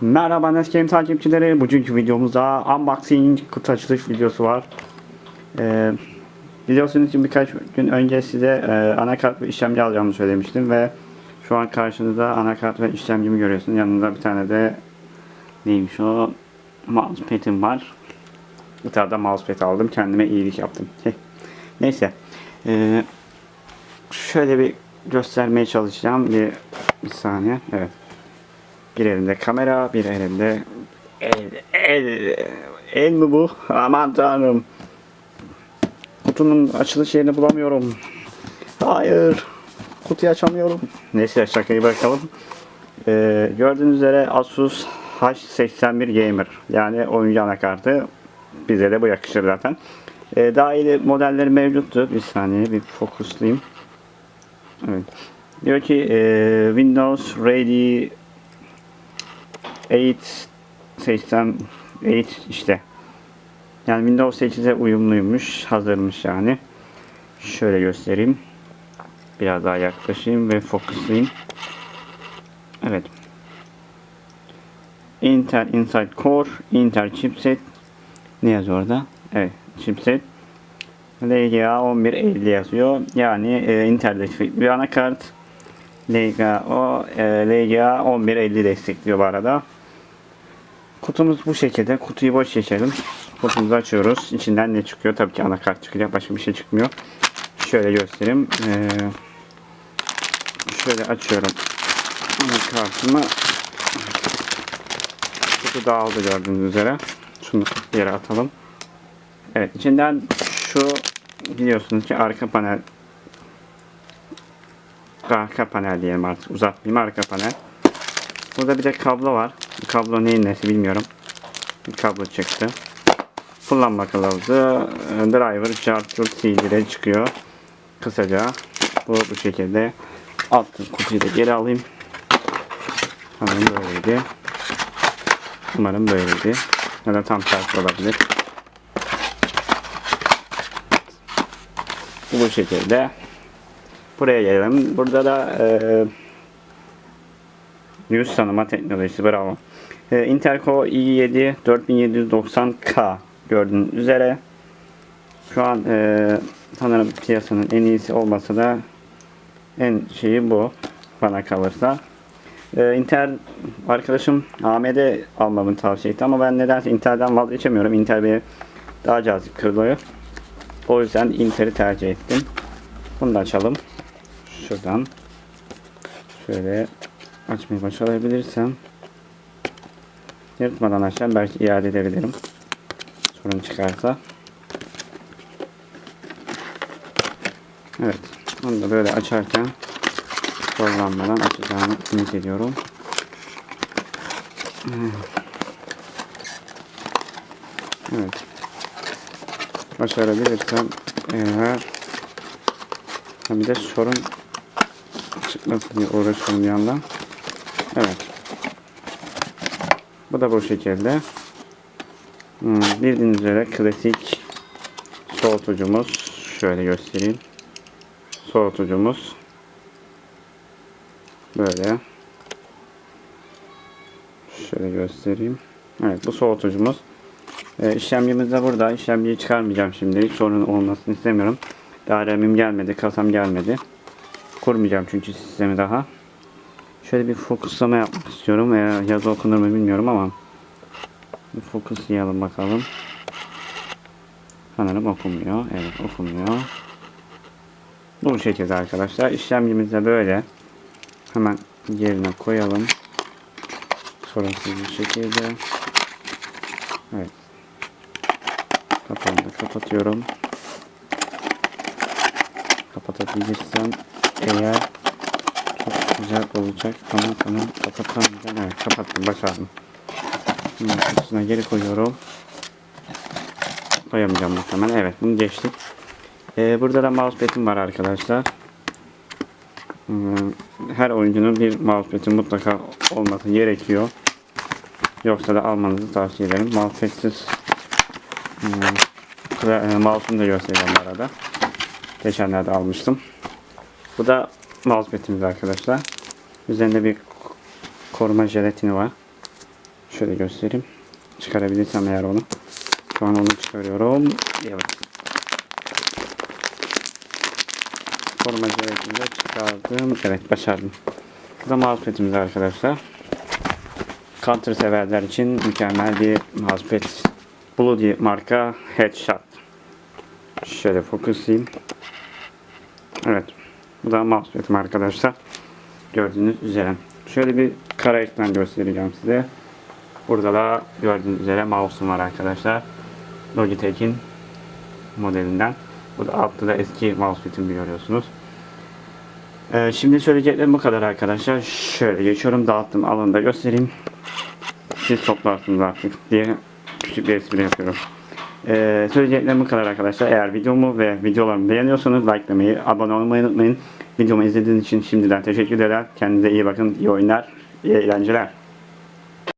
Merhaba Nescape takipçileri. Bugünkü videomuzda unboxing kutu açılış videosu var. Ee, biliyorsunuz ki birkaç gün önce size e, anakart ve işlemci alacağımı söylemiştim ve şu an karşınızda anakart ve işlemcimi görüyorsunuz. Yanında bir tane de neymiş o mousepad'im var. Tane de mousepad aldım. Kendime iyilik yaptım. Neyse. Ee, şöyle bir göstermeye çalışacağım. Bir, bir saniye. Evet. Bir elimde kamera, bir elimde el, el, el mi bu? Aman tanrım. Kutunun açılış yerini bulamıyorum. Hayır. Kutuyu açamıyorum. Neyse şakayı bırakalım. Ee, gördüğünüz üzere Asus H81 Gamer. Yani oyuncu anakartı. Bize de bu yakışır zaten. Ee, daha iyi modelleri mevcuttu. Bir saniye bir fokuslayayım. Evet. Diyor ki e, Windows Ready 8 80 8 işte. Yani Windows 8'e uyumluymuş, hazırmış yani. Şöyle göstereyim. Biraz daha yaklaşayım ve fokuslayayım. Evet. Intel Inside Core, Intel chipset. Ne yazıyor orada? Evet, chipset. LGA 1150 yazıyor. Yani e, Intel destekli bir anakart. LGA, o, e, LGA 1150 destekliyor bu arada. Kutumuz bu şekilde. Kutuyu boş geçelim. Kutumuzu açıyoruz. İçinden ne çıkıyor? Tabii ki anakart çıkacak. Başka bir şey çıkmıyor. Şöyle göstereyim. Ee, şöyle açıyorum. Anakartımı. Kutu dağıldı gördüğünüz üzere. Şunu yere atalım. Evet içinden şu biliyorsunuz ki arka panel arka panel diyelim artık uzatmayayım arka panel. Burada bir de kablo var. Kablo neyin nesi bilmiyorum. Kablo çıktı. Kullanma kılavuzu, e, driver, charger, CD'de çıkıyor. Kısaca bu bu şekilde. Alt kutuyu da geri alayım. Sanırım böyleydi. Umarım böyleydi. Ya da tam tersi olabilir. Bu bu şekilde. Buraya gelelim. Burada da e, yüz tanıma teknolojisi bravo. Intel Core i7 4790K gördüğünüz üzere. Şu an e, sanırım piyasanın en iyisi olmasa da en şeyi bu bana kalırsa. E, Intel arkadaşım AMD almamı tavsiye etti ama ben nedense Intel'den vazgeçemiyorum. Intel beni daha cazip kılıyor. O yüzden Intel'i tercih ettim. Bunu da açalım. Şuradan. Şöyle açmayı başarabilirsem yırtmadan açacağım. Belki iade edebilirim. Sorun çıkarsa. Evet. Onu da böyle açarken zorlanmadan açacağımı ümit ediyorum. Evet. Başarabilirsem eğer bir de sorun çıkmasın diye uğraşıyorum bir yandan. Evet. Bu da bu şekilde. Hmm, bildiğiniz üzere klasik soğutucumuz. Şöyle göstereyim. Soğutucumuz. Böyle. Şöyle göstereyim. Evet bu soğutucumuz. Ee, işlemcimiz de burada. İşlemciyi çıkarmayacağım şimdi. Hiç sorun olmasını istemiyorum. Daha RAM'im gelmedi. Kasam gelmedi. Kurmayacağım çünkü sistemi daha. Şöyle bir fokuslama yapmak istiyorum. Veya yazı okunur mu bilmiyorum ama bir fokuslayalım bakalım. Sanırım okunmuyor. Evet okunmuyor. Bu şekilde arkadaşlar. İşlemcimiz de böyle. Hemen yerine koyalım. Sorunsuz bir şekilde. Evet. Kapağını kapatıyorum. Kapatabilirsem eğer güzel olacak. Tamam tamam kapatamayacağım. Evet kapattım başardım. Şimdi kutusuna geri koyuyorum. Koyamayacağım muhtemelen. Evet bunu geçtik. Ee, burada da mousepad'im var arkadaşlar. Hmm, Her oyuncunun bir mousepad'i mutlaka olması gerekiyor. Yoksa da almanızı tavsiye ederim. Mousepad'siz hmm, mouse'unu da göstereceğim arada. Geçenlerde almıştım. Bu da mousepad'imiz arkadaşlar. Üzerinde bir koruma jelatini var. Şöyle göstereyim. Çıkarabilirsem eğer onu. Şu an onu çıkarıyorum. Evet. Koruma jelatini de çıkardım. Evet başardım. Bu da mousepad'imiz arkadaşlar. Counter severler için mükemmel bir mousepad. Bloody marka Headshot. Şöyle fokuslayayım. Evet. Bu da mousepad'im arkadaşlar. Gördüğünüz üzere. Şöyle bir kara ekran göstereceğim size. Burada da gördüğünüz üzere mouse'um var arkadaşlar. Logitech'in modelinden. Burada altta da eski mousepad'imi görüyorsunuz. Ee, şimdi söyleyeceklerim bu kadar arkadaşlar. Şöyle geçiyorum dağıttım alanında göstereyim. Siz toplarsınız artık diye küçük bir espri yapıyorum. Ee, söyleyeceklerim bu kadar arkadaşlar. Eğer videomu ve videolarımı beğeniyorsanız likelamayı, abone olmayı unutmayın. Videomu izlediğiniz için şimdiden teşekkür ederim. Kendinize iyi bakın, iyi oyunlar, iyi eğlenceler.